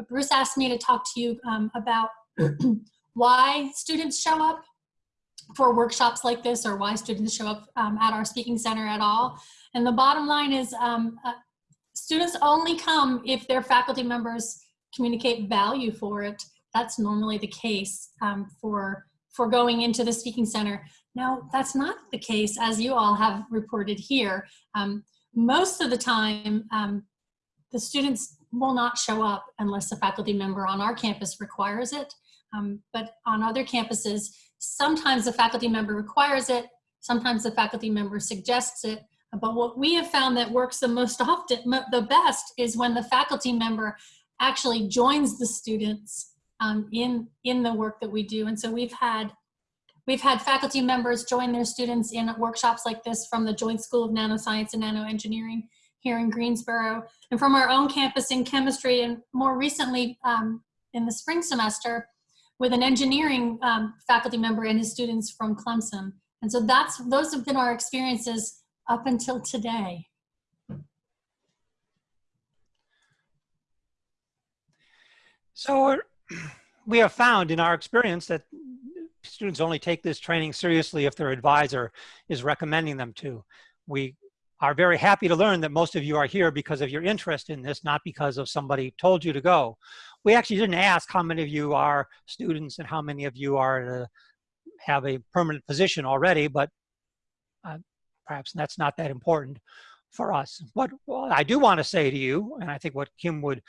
but Bruce asked me to talk to you um, about why students show up for workshops like this or why students show up um, at our speaking center at all. And the bottom line is um, uh, students only come if their faculty members communicate value for it. That's normally the case um, for, for going into the speaking center. Now, that's not the case as you all have reported here. Um, most of the time, um, the students will not show up unless a faculty member on our campus requires it. Um, but on other campuses, sometimes the faculty member requires it, sometimes the faculty member suggests it, but what we have found that works the most often, the best, is when the faculty member actually joins the students um, in, in the work that we do. And so we've had, we've had faculty members join their students in workshops like this from the Joint School of Nanoscience and Nanoengineering here in Greensboro, and from our own campus in chemistry, and more recently um, in the spring semester with an engineering um, faculty member and his students from Clemson. And so that's those have been our experiences up until today. So we have found in our experience that students only take this training seriously if their advisor is recommending them to. We are very happy to learn that most of you are here because of your interest in this, not because of somebody told you to go. We actually didn't ask how many of you are students and how many of you are to have a permanent position already, but uh, perhaps that's not that important for us. What well, I do want to say to you, and I think what Kim would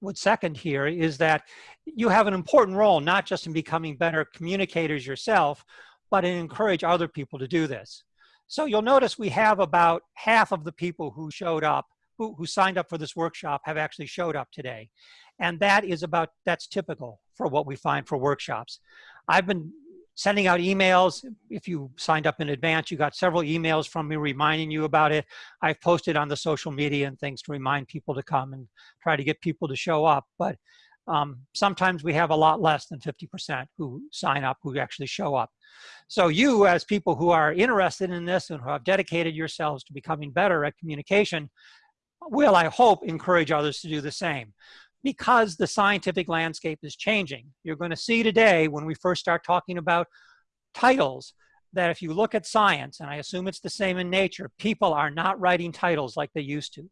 would second here is that you have an important role, not just in becoming better communicators yourself, but in encourage other people to do this. So you'll notice we have about half of the people who showed up, who, who signed up for this workshop have actually showed up today. And that is about, that's typical for what we find for workshops. I've been sending out emails. If you signed up in advance, you got several emails from me reminding you about it. I've posted on the social media and things to remind people to come and try to get people to show up. But um, sometimes we have a lot less than 50% who sign up, who actually show up. So you as people who are interested in this and who have dedicated yourselves to becoming better at communication, will, I hope, encourage others to do the same because the scientific landscape is changing. You're going to see today when we first start talking about titles that if you look at science, and I assume it's the same in nature, people are not writing titles like they used to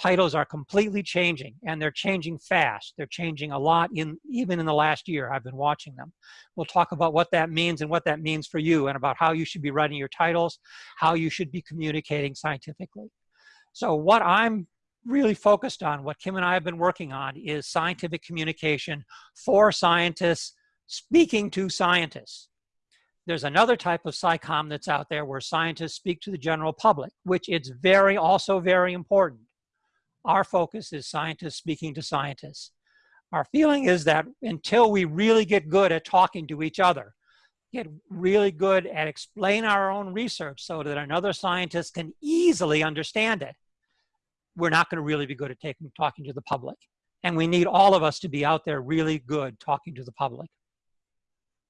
titles are completely changing and they're changing fast. They're changing a lot in even in the last year. I've been watching them. We'll talk about what that means and what that means for you and about how you should be writing your titles, how you should be communicating scientifically. So what I'm really focused on, what Kim and I have been working on is scientific communication for scientists speaking to scientists. There's another type of SciComm that's out there where scientists speak to the general public, which it's very, also very important. Our focus is scientists speaking to scientists. Our feeling is that until we really get good at talking to each other, get really good at explain our own research so that another scientist can easily understand it, we're not going to really be good at taking, talking to the public. And we need all of us to be out there really good talking to the public.